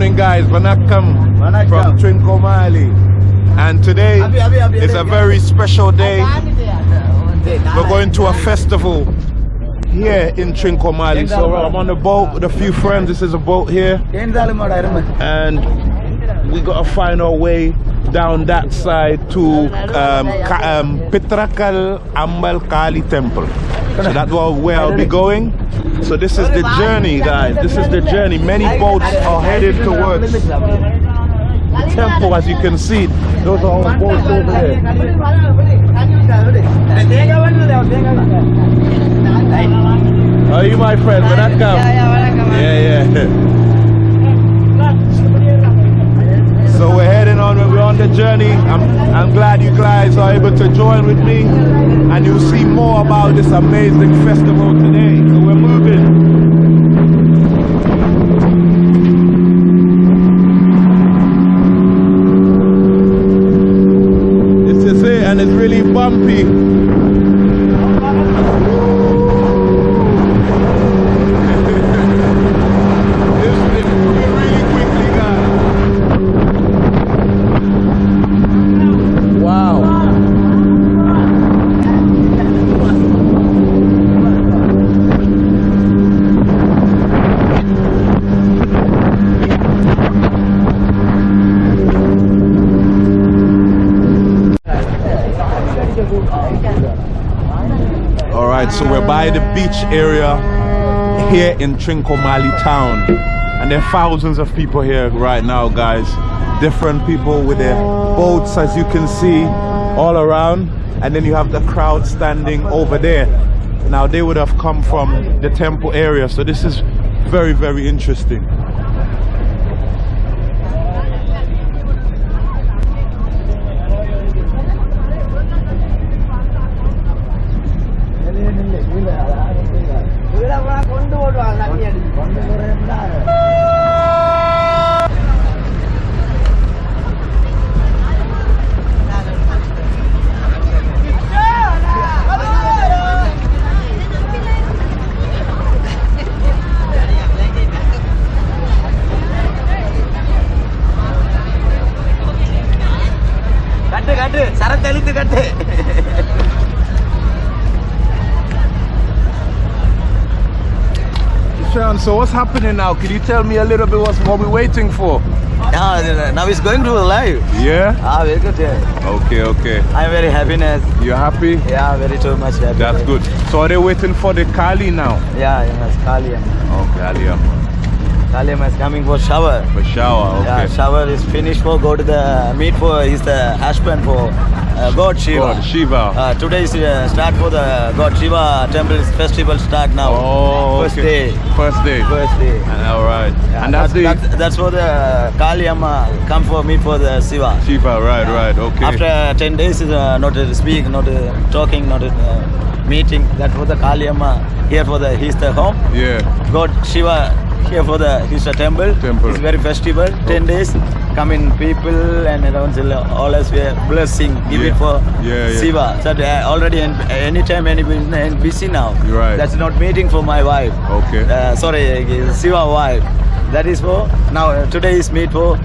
morning, guys. Vanakkam from Trincomalee. And today is a very special day. We're going to a festival here in Trincomalee. So I'm on a boat with a few friends. This is a boat here. And we gotta find our way down that side to um, um, Pitrakal Ambal Kali Temple. So that's where I'll be going. So this is the journey, guys. This is the journey. Many boats are headed towards the temple, as you can see. Those are all boats over there. Are you my friend? When that come? Yeah, yeah. So we're heading on, we're on the journey. I'm, I'm glad you guys are able to join with me and you'll see more about this amazing festival today. So we're moving. This is it and it's really bumpy. It's- it's moving really quickly, guys. Wow. All right, so we're by the beach area here in Trincomalee town. And there are thousands of people here right now, guys. Different people with their boats, as you can see, all around. And then you have the crowd standing over there. Now, they would have come from the temple area. So this is very, very interesting. கட்டு கட்டு சரக்கு அழுத்து கட்டு Sean, so what's happening now? Can you tell me a little bit what's, what we're waiting for? Yeah, now it's going to live. Yeah? Ah, very good. Yeah. Okay, okay. I'm very happiness. You happy? Yeah, very too much happy. That's good. So are they waiting for the Kali now? Yeah, yes, Kaliam. Okay, Aliyah. Kaliam is coming for shower. For shower, okay. Yeah, shower is finished for go to the meet for is the husband for uh, God Shiva. God, Shiva. Uh, today is uh, start for the God Shiva temple festival start now. oh, First okay. day. First day. First day. And, all right. Yeah, and that's, the that's, that's for the Kali Amma come for meet for the Shiva. Shiva, right, right, okay. After 10 days, is uh, not uh, speak, not uh, talking, not uh, meeting. That for the Kali Amma here for the he's the home. yeah. God Shiva here for the his uh, temple. Temple. It's very festival. 10 days, coming people and around us we are blessing. Give Yeah. it for Yeah, yeah. Shiva. So uh, already in, anytime any business busy now. Right. That's not meeting for my wife. Okay. Uh, sorry, Shiva wife. That is for now. Uh, today is meet for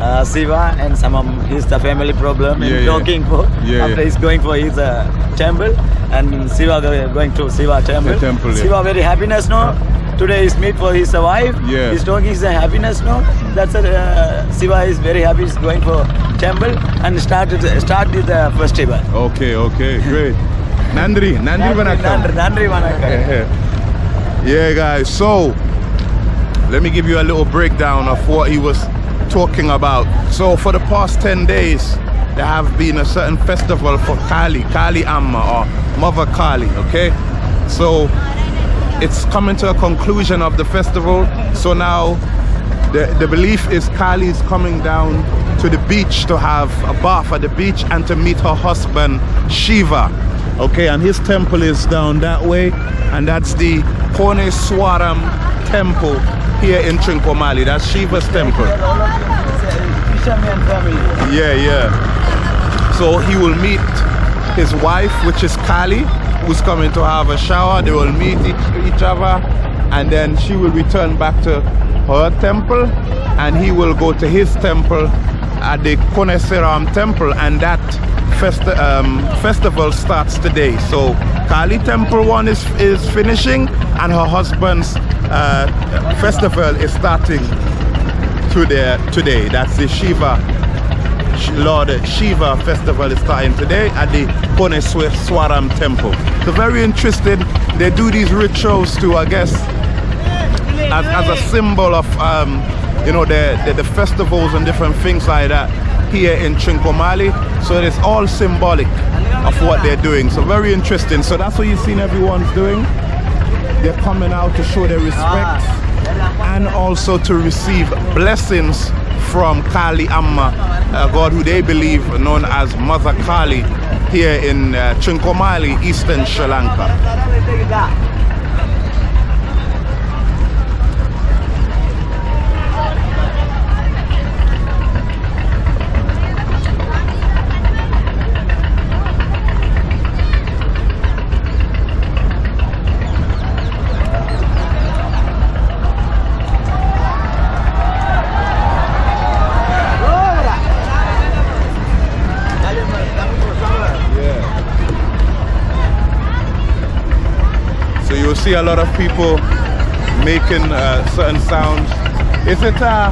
uh, Shiva and some of his the family problem Yeah, and yeah. talking for. Yeah, after yeah. he's going for his uh, temple and Shiva go- going to Shiva temple. The temple, yeah. Shiva very happiness no. Today is meet for his uh, wife. Yeah. He's talking is a happiness no. That's uh, Shiva is very happy. He's going for temple and started start with the festival. Okay, okay, great. Nandri, Nandri Nandri, Vanakkam. Nandri Vanakkam. yeah, guys. So, let me give you a little breakdown of what he was talking about. So, for the past 10 days, there have been a certain festival for Kali, Kali Amma or Mother Kali, okay? So, it's coming to a conclusion of the festival. So now the, the belief is Kali is coming down to the beach to have a bath at the beach and to meet her husband Shiva. Okay, and his temple is down that way, and that's the Koneswaram temple here in Trincomalee. That's Shiva's temple. Yeah, yeah. So he will meet his wife, which is Kali, who's coming to have a shower. They will meet each, each other, and then she will return back to her temple and he will go to his temple at the Koneswaram temple and that festi um, festival starts today. So Kali temple one is, is finishing and her husband's uh, festival is starting today, today. That's the Shiva Lord Shiva festival is starting today at the Koneswaram temple. So very interesting. They do these rituals to, I guess, as, as a symbol of, um, you know, the, the, the, festivals and different things like that here in Trincomalee. So it's all symbolic of what they're doing. So very interesting. So that's what you've seen everyone's doing. They're coming out to show their respect and also to receive blessings from Kali Amma, a god who they believe known as Mother Kali here in uh, Trincomalee, eastern Sri Lanka. See a lot of people making uh, certain sounds. Is it uh,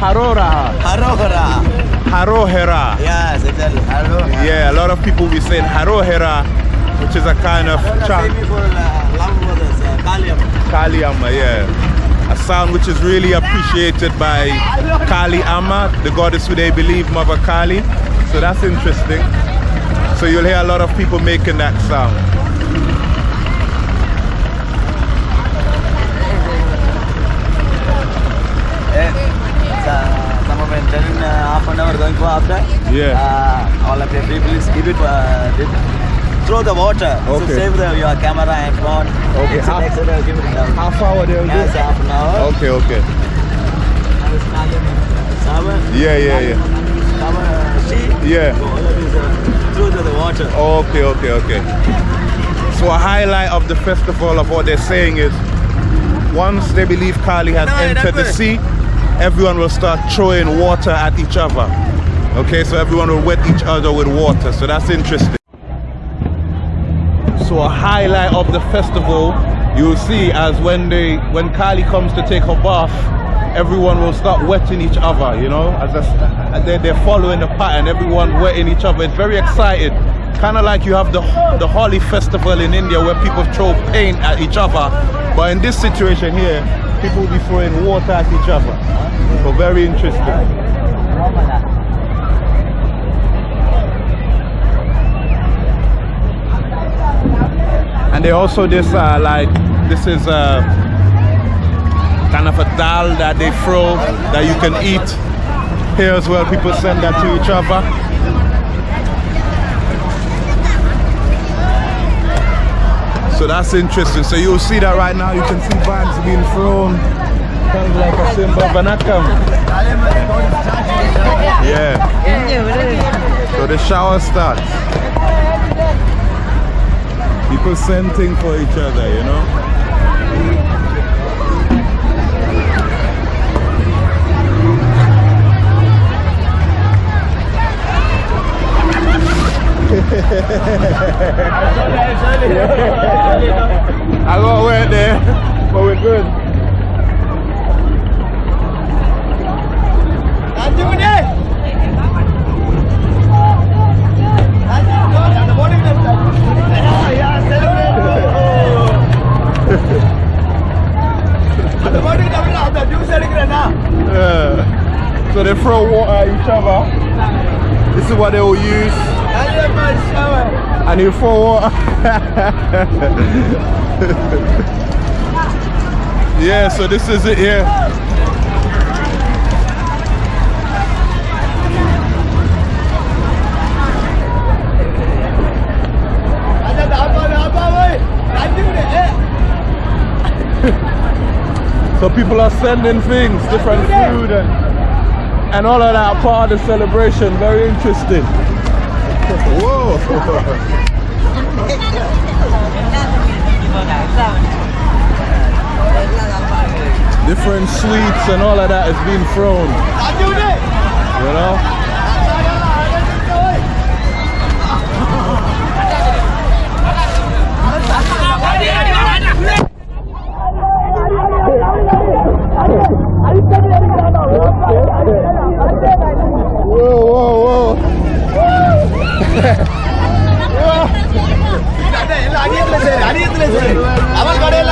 Harora? Harohera. Harohera. Yes, exactly. Harohera. Yeah, a lot of people be saying Harohera, which is a kind of chant. Kaliamma, yeah. A sound which is really appreciated by Kali Amma, the goddess who they believe, Mother Kali. So that's interesting. So you'll hear a lot of people making that sound. then uh, half an hour going for after. Yeah. Uh, all of the people keep it uh, throw the water. Okay. So save the, your camera and phone. Okay. Half, next, next, give it down. half hour they will yes, do? half an hour. Okay, okay. Yeah, yeah, yeah. Yeah. Through to the water. Okay, okay, okay. So a highlight of the festival of what they're saying is once they believe Kali has no, entered the sea, everyone will start throwing water at each other. Okay, so everyone will wet each other with water. So that's interesting. So a highlight of the festival you'll see as when they when Kali comes to take her bath, everyone will start wetting each other, you know, as, a, they're, they're following the pattern, everyone wetting each other. It's very exciting. Kind of like you have the, the Holi festival in India where people throw paint at each other. But in this situation here, people will be throwing water at each other. So very interesting. And they also this uh, like this is a uh, kind of a dal that they throw that you can eat here as well. People send that to each other. So that's interesting. So you'll see that right now. You can see bags being thrown. Kind of like a symbol Yeah. So the shower starts. People scenting for each other, you know? I got wet there, but we're good. So they throw water at each other. This is what they will use. And you throw water. yeah, so this is it here. So people are sending things, different food and, and all of that part of the celebration. Very interesting. Whoa! different sweets and all of that is being thrown. You know? அணியத்துல சரி அணியத்துல சரி அவள் கடையில்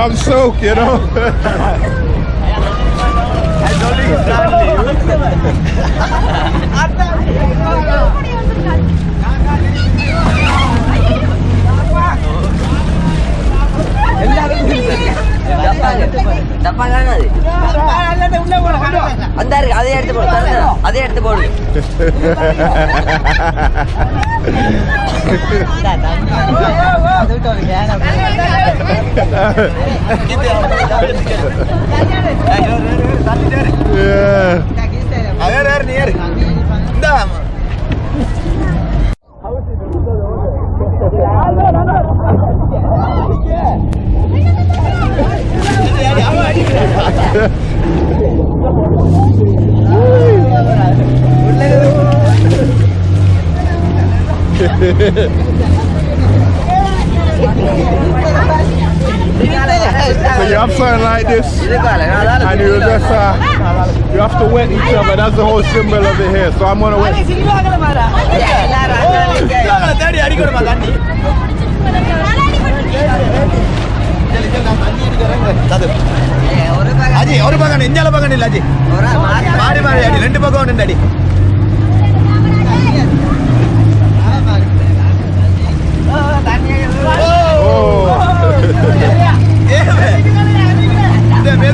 I'm soaked, you know. டப்பா தானே அதே எடுத்து போடு அதே எடுத்து போடு அதே நீ இந்த So you have something like this, and you just uh, you have to wet each other. That's the whole symbol of it here. So I'm gonna wet.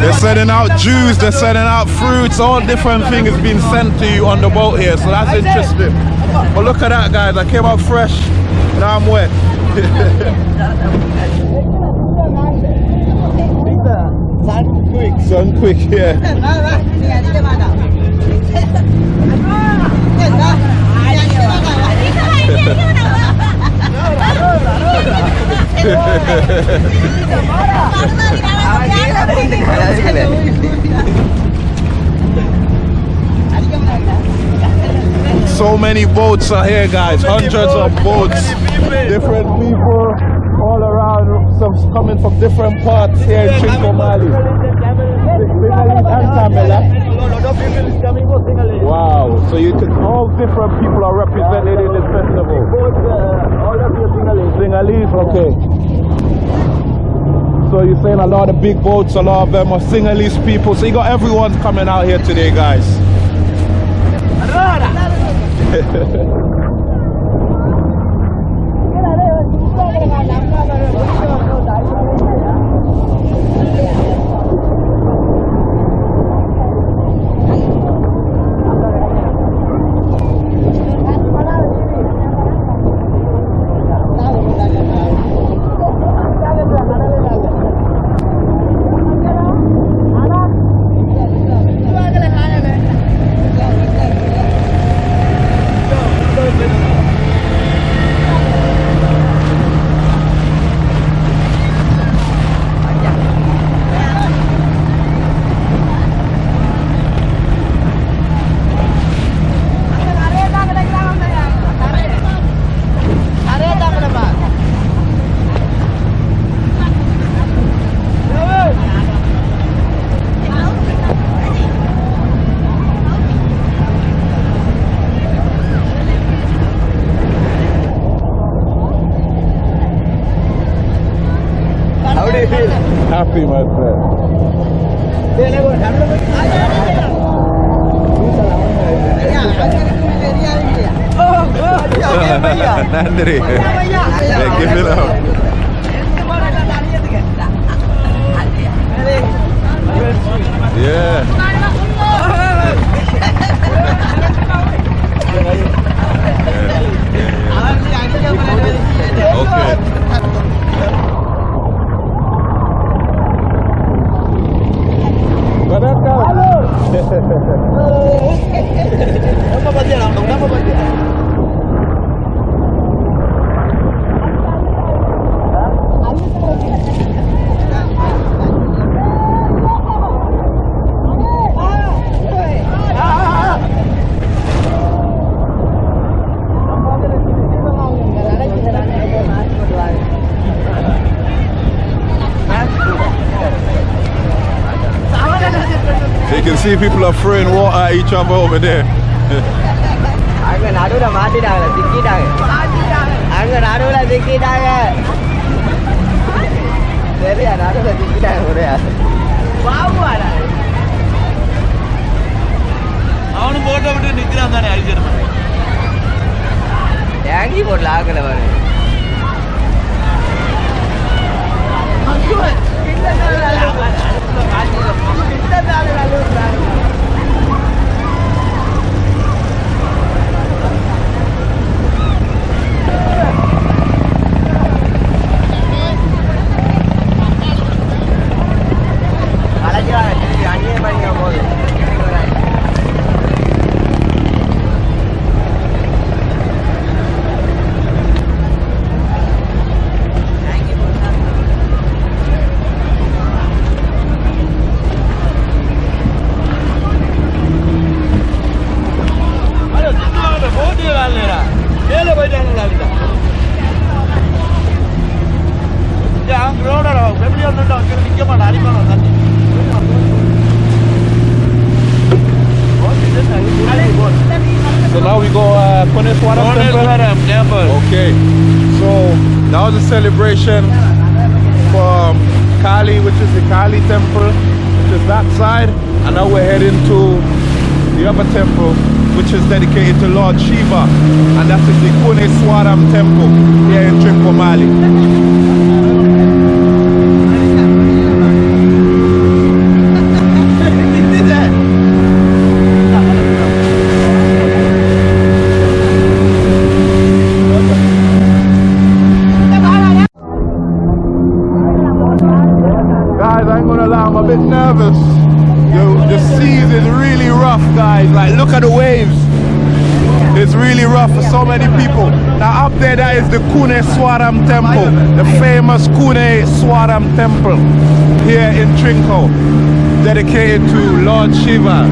They're sending out juice, they're sending out fruits, all different things being sent to you on the boat here, so that's interesting. But look at that guys, I came out fresh, now I'm wet. Sun quick, yeah. So many boats are here, guys. Hundreds of boats. Different people all around. Some coming from different parts here in Trincomalee. Sinhalese and Tamil, huh? Wow. So you can all different people are represented in this festival. Sinhalese, okay. So you're saying a lot of big boats, a lot of them are Sinhalese people. So you got everyone coming out here today, guys. Give it up. Yeah. Okay. Não dá pra bater não, não dá pra bater não. see people are throwing water at each other over there. அங்க நடுவுல மாட்டிட்டாங்க சிக்கிட்டாங்க அங்க நடுவுல சிக்கிட்டாங்க சரியா நடுவுல சிக்கிட்டாங்க ஒரே அவனும் photo விட்டு நிக்கிறான் தானே அழிச்சிருந்தான் டேங்கி போடல ஆக்கல பாரு 在哪里来？在哪里来？在哪里来？Is dedicated to Lord Shiva. And that is the Koneswaram temple here in Trincomalee. The Kune Swaram Temple, the famous Kune Swaram Temple here in Trinco, dedicated to Lord Shiva.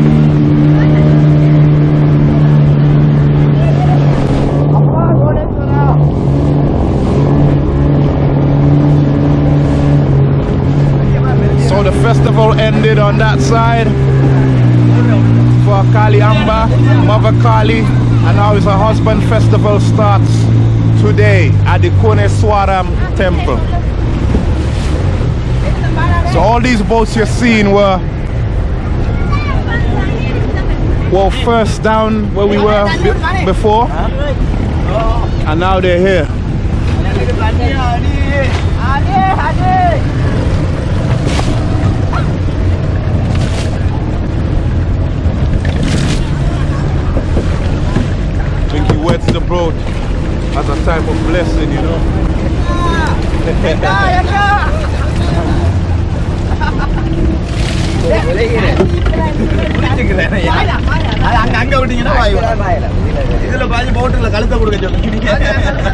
So the festival ended on that side for Kali Amma, Mother Kali, and now it's a husband festival starts today at the Koneswaram temple. So all these boats you're seeing were well first down where we were be- before, and now they're here. think he the boat as a type of blessing, you know. அது அங்க அங்க விட்டீங்கன்னா. இதுல பாதி போட்டுல கழுத்தை கொடுக்க சொல்லுங்க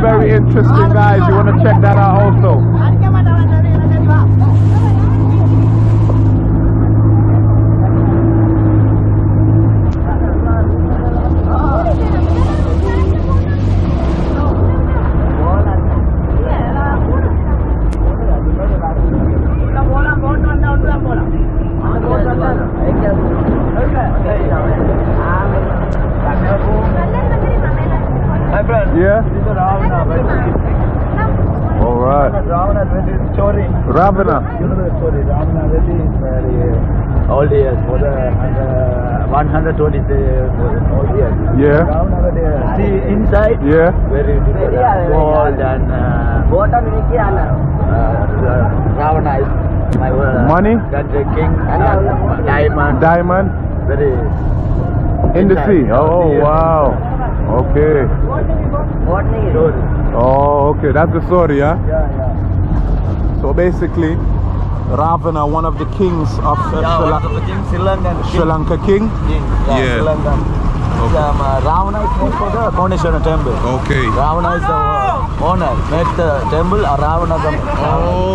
very, interesting guys. You want to check that out also. My friend, Yeah? this is Ravana, very All right. Ravana very story. Ravana. You know the story. Ravana very old years for the uh, 120 old years. Yeah. Ravana see inside. Yeah. Very different. Gold and uh, uh, Ravana is my uh, Money? The king uh, diamond. Diamond very in the sea. Oh, Yeah. wow. Okay. Oh, okay. That's the story, huh? Yeah, yeah. So basically, Ravana, one of the kings of uh, Yeah, Sri, one of the king, Sri Lankan king. Sri Lanka king. king. Yeah, Yeah. Sri Lankan. Um, uh, Ravana is made for the Koneshwara temple. Okay. Ravana is the uh, owner, made the temple, uh, Ravana the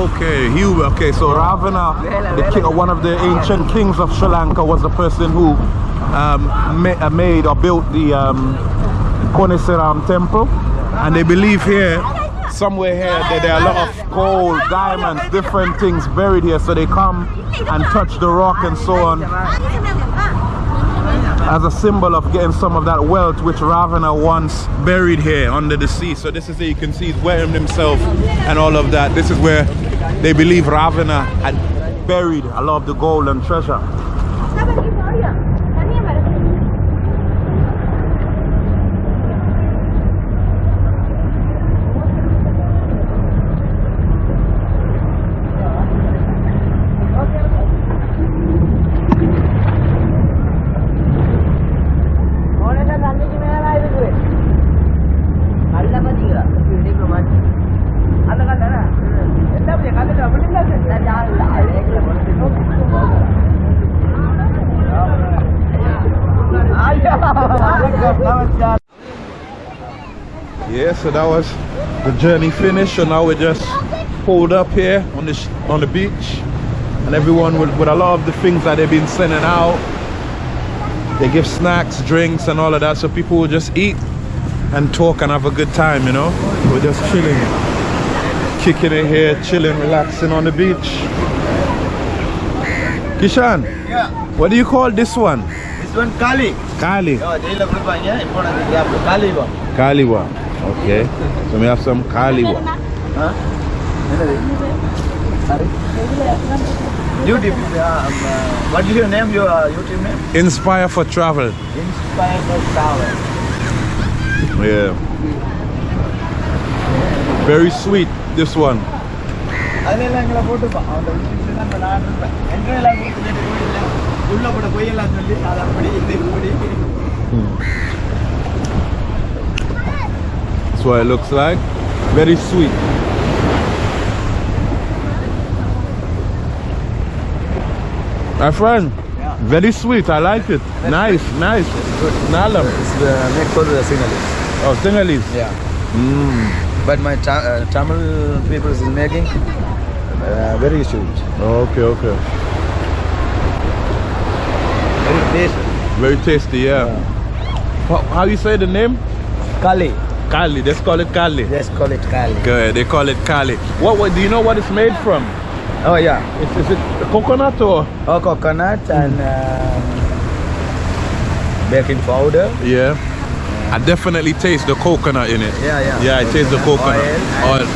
Okay, he okay. So Ravana, the king, one of the ancient kings of Sri Lanka, was the person who um, ma- uh, made or built the um, Koneswaram temple, and they believe here, somewhere here, that there are a lot of gold, diamonds, different things buried here. So they come and touch the rock and so on as a symbol of getting some of that wealth which Ravana once buried here under the sea. So this is where you can see he's wearing himself and all of that. This is where they believe Ravana had buried a lot of the gold and treasure. Yeah, so that was the journey finished. So now we just pulled up here on this on the beach. And everyone with, with a lot of the things that they've been sending out. They give snacks drinks and all of that. So people will just eat and talk and have a good time you know? We're just chilling kicking it here chilling relaxing on the beach. Kishan yeah. what do you call this one? This one kali. Kali. Kaliwa kaliwa Okay. So we have some Kaliwa. என்னது Sorry? YouTube um, uh, what is your name your uh, YouTube name Inspire for travel. Inspire for Travel Yeah. Very sweet, this one. அதெல்லாம் எங்களை போட்டுப்பான் அந்த விஷயத்துல தான் நான் இருப்பேன் எங்கெல்லாம் கொடுத்துட்டு கோயில்ல உள்ள போட பொய்யெல்லாம் சொல்லி அதை அப்படி இது இப்படி That's what it looks like. Very sweet. My friend, Yeah. very sweet. I like it. Nice, nice. Nalam. It's the next for the Sinhalese. Oh, Sinhalese. Yeah. Mm. But my ta- uh, Tamil people is making uh, very sweet. Okay, okay. Very tasty. Very tasty, yeah. How, how you say the name? Kali. Kali. Let's call it Kali. Just call it Kali. Good. They call it Kali. What, what? Do you know what it's made from? Oh yeah. Is, is it coconut or? Oh, coconut and um, baking powder. Yeah. I definitely taste the coconut in it. Yeah, yeah. Yeah, I taste the coconut. Oil Oil.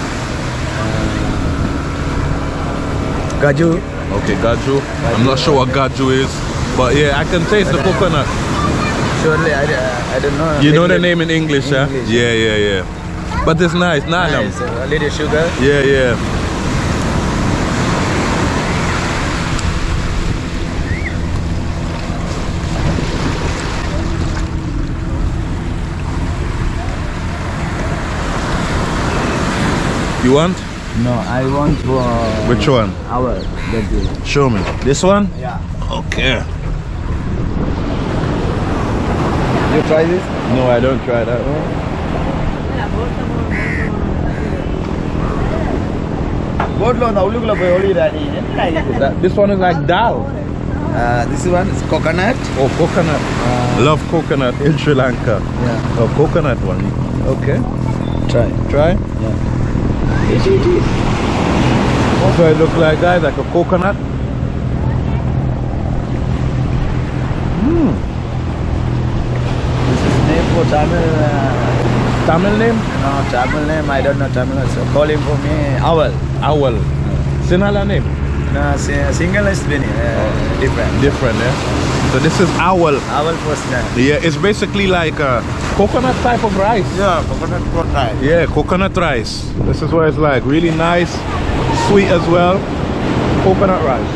Gaju. Okay, gaju. I'm not sure what gaju is, but yeah, I can taste the coconut. Surely I, uh, I don't know. You know the name in English, huh? English, Yeah, yeah, yeah. But it's nice. Nice. A little sugar. Yeah, yeah. You want? No, I want for Which one? our. Show me. This one? Yeah. Okay. You try this? No, I don't try that one. போட்ல வந்து உள்ளுக்குள்ள போய் ஒளிடாடி என்னடா இது That, this one is like dal. uh, this one is coconut Oh, coconut. Love coconut in Sri Lanka. yeah Oh, coconut one. Okay. try Try. yeah eat eat eat So it looks like guys, like a coconut. Tamil uh, Tamil name? no Tamil name I don't know Tamil so call him for me owl Owl. Sinhala name? no si- single is uh, different Different, yeah? So this is owl. owl first name Yeah, it's basically like a coconut type of rice. yeah coconut rice. Yeah, coconut rice. This is what it's like. Really nice, sweet as well. Coconut rice.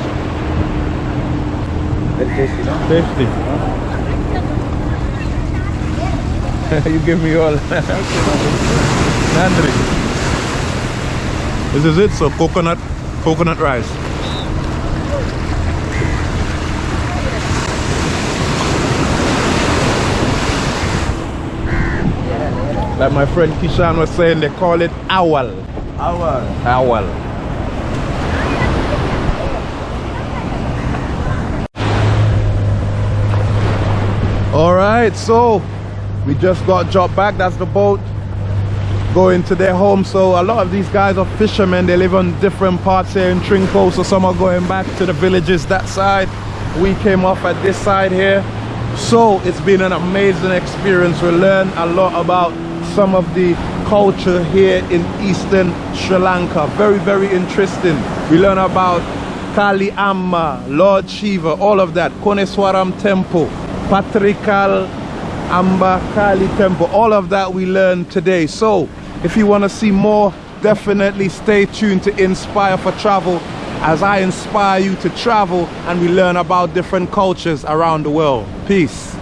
very tasty Tasty. you give me all. Nandri. This is it. So coconut, coconut rice. Like my friend Kishan was saying, they call it awal. Awal. Awal. All right, so we just got dropped back. That's the boat going to their home. So a lot of these guys are fishermen. They live on different parts here in Trinco. So some are going back to the villages that side. We came off at this side here. So it's been an amazing experience. We learned a lot about some of the culture here in eastern Sri Lanka. Very, very interesting. We learn about Kali Amma, Lord Shiva, all of that. Koneswaram Temple, Patrikal Amba Kali Temple. All of that we learned today. So if you want to see more, definitely stay tuned to Inspire for Travel as I inspire you to travel and we learn about different cultures around the world. Peace.